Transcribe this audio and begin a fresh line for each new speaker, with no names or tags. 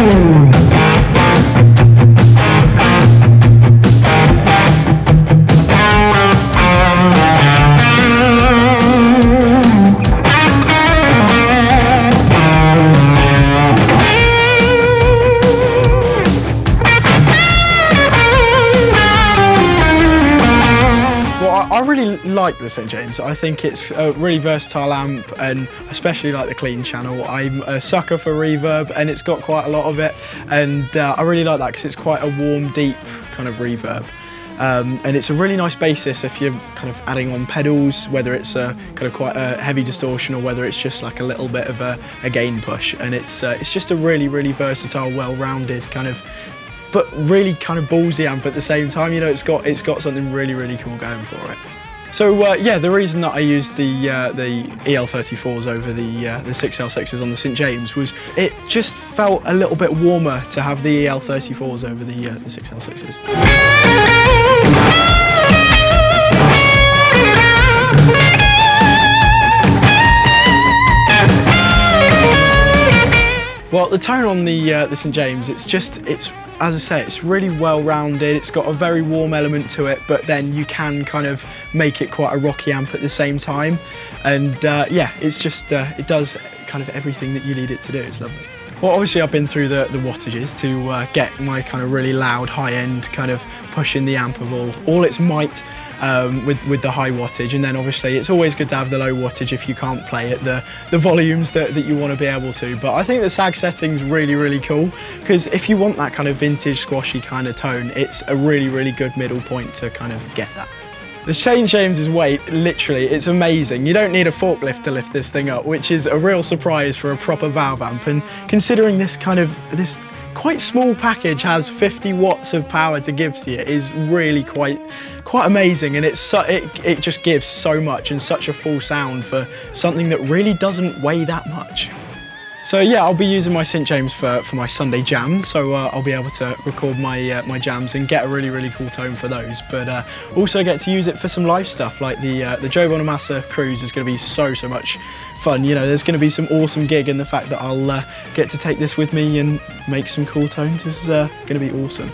Música I really like the St James. I think it's a really versatile amp and especially like the clean channel. I'm a sucker for reverb and it's got quite a lot of it and uh, I really like that because it's quite a warm, deep kind of reverb. Um, and it's a really nice basis if you're kind of adding on pedals, whether it's a kind of quite a heavy distortion or whether it's just like a little bit of a, a gain push. And it's uh, it's just a really, really versatile, well-rounded kind of but really kind of ballsy amp at the same time. You know, it's got it's got something really really cool going for it. So uh, yeah, the reason that I used the uh, the EL34s over the uh, the 6L6s on the St James was it just felt a little bit warmer to have the EL34s over the uh, the 6L6s. Well, the tone on the uh, the St James, it's just it's as I say, it's really well rounded. It's got a very warm element to it, but then you can kind of make it quite a rocky amp at the same time. And uh, yeah, it's just, uh, it does kind of everything that you need it to do. It's lovely. Well, obviously I've been through the, the wattages to uh, get my kind of really loud high end kind of pushing the amp of all, all its might um, with, with the high wattage. And then obviously it's always good to have the low wattage if you can't play at the, the volumes that, that you want to be able to. But I think the sag setting's really, really cool because if you want that kind of vintage squashy kind of tone, it's a really, really good middle point to kind of get that. The St James's weight, literally, it's amazing. You don't need a forklift to lift this thing up, which is a real surprise for a proper valve amp. And considering this kind of, this quite small package has 50 watts of power to give to you is really quite quite amazing and it's so, it, it just gives so much and such a full sound for something that really doesn't weigh that much. So yeah, I'll be using my St James for, for my Sunday jams, so uh, I'll be able to record my uh, my jams and get a really really cool tone for those. But uh, also get to use it for some live stuff, like the uh, the Joe Bonamassa cruise is going to be so so much fun. You know, there's going to be some awesome gig, and the fact that I'll uh, get to take this with me and make some cool tones is uh, going to be awesome.